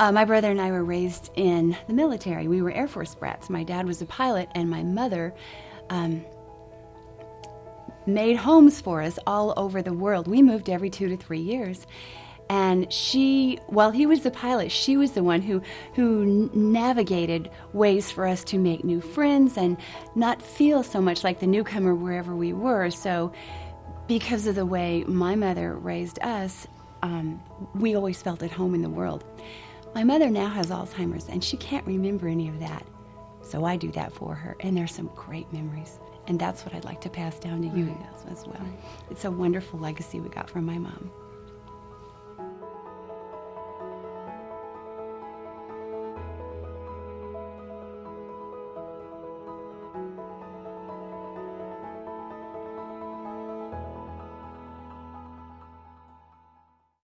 Uh, my brother and I were raised in the military. We were Air Force brats. My dad was a pilot, and my mother um, made homes for us all over the world. We moved every two to three years. And she, while he was the pilot, she was the one who, who navigated ways for us to make new friends and not feel so much like the newcomer wherever we were. So, because of the way my mother raised us, um, we always felt at home in the world. My mother now has Alzheimer's and she can't remember any of that. So I do that for her, and there's some great memories. And that's what I'd like to pass down to you Right. as well. It's a wonderful legacy we got from my mom.